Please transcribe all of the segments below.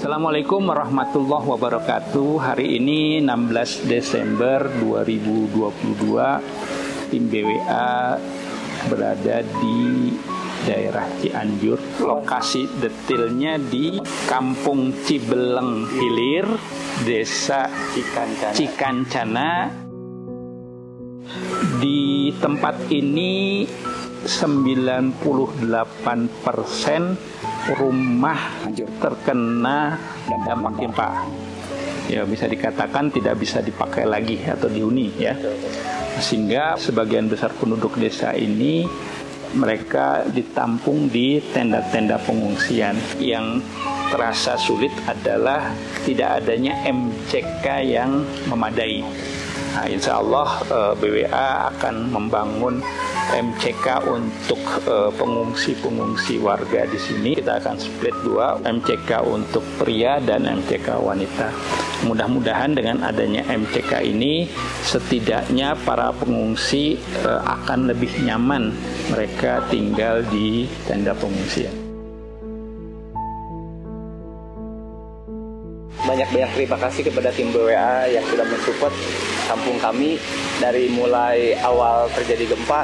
Assalamualaikum warahmatullahi wabarakatuh. Hari ini 16 Desember 2022 tim BWA berada di daerah Cianjur. Lokasi detailnya di Kampung Cibeleng Hilir, Desa Cikancana. Cikancana. Di tempat ini 98 persen rumah terkena dampak gempa. Ya bisa dikatakan tidak bisa dipakai lagi atau dihuni ya. Sehingga sebagian besar penduduk desa ini mereka ditampung di tenda-tenda pengungsian yang terasa sulit adalah tidak adanya MCK yang memadai. Nah, insya Allah eh, BWA akan membangun MCK untuk eh, pengungsi-pengungsi warga di sini. Kita akan split dua, MCK untuk pria dan MCK wanita. Mudah-mudahan dengan adanya MCK ini setidaknya para pengungsi eh, akan lebih nyaman mereka tinggal di tenda pengungsian. Banyak-banyak terima kasih kepada tim BWA yang sudah mensupport kampung kami dari mulai awal terjadi gempa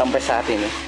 sampai saat ini.